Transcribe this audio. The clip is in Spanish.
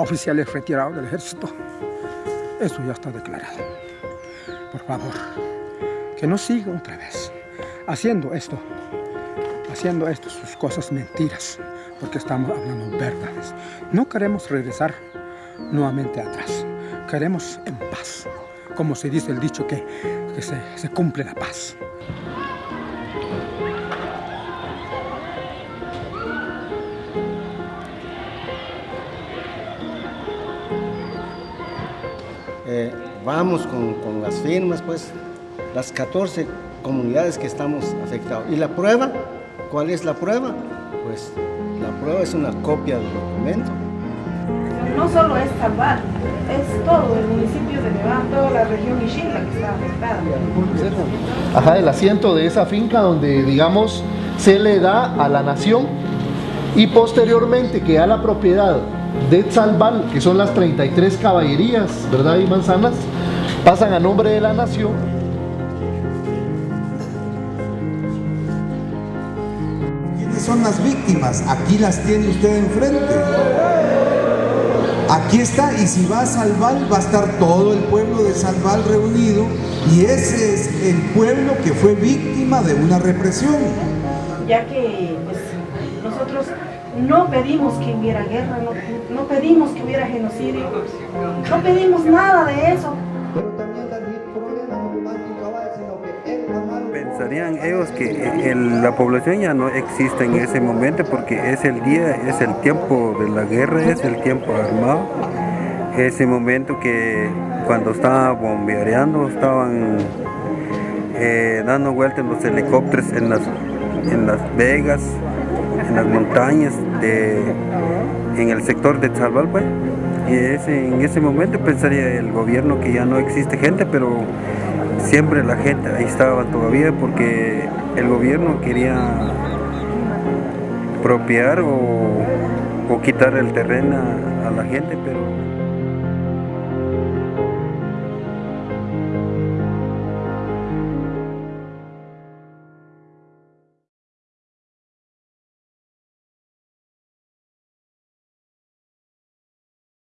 oficiales retirados del ejército. Eso ya está declarado. Por favor, que no siga otra vez haciendo esto, haciendo esto, sus cosas mentiras, porque estamos hablando verdades. No queremos regresar nuevamente atrás, queremos en paz, como se dice el dicho que, que se, se cumple la paz. Eh, vamos con, con, las firmas, pues, las 14 comunidades que estamos afectados. ¿Y la prueba? ¿Cuál es la prueba? Pues la prueba es una copia del documento. No solo es Zambal, es todo el municipio de Nevada, toda la región Ixila que está afectada. Ajá, el asiento de esa finca donde, digamos, se le da a la nación y posteriormente queda la propiedad de Tzalbal, que son las 33 caballerías, ¿verdad? Y manzanas, pasan a nombre de la nación. ¿Quiénes son las víctimas? Aquí las tiene usted enfrente. Aquí está, y si va a Salval, va a estar todo el pueblo de Salval reunido, y ese es el pueblo que fue víctima de una represión. Ya que pues, nosotros no pedimos que hubiera guerra, no, no, pedimos que hubiera genocidio, no pedimos nada de eso. Pensarían ellos que el, la población ya no existe en ese momento porque es el día, es el tiempo de la guerra, es el tiempo armado, ese momento que cuando estaba bombeareando, estaban eh, dando vueltas los helicópteros en las, en las vegas, en las montañas, de, en el sector de Tzalbal, pues. Y ese, en ese momento pensaría el gobierno que ya no existe gente, pero siempre la gente ahí estaba todavía porque el gobierno quería apropiar o, o quitar el terreno a, a la gente, pero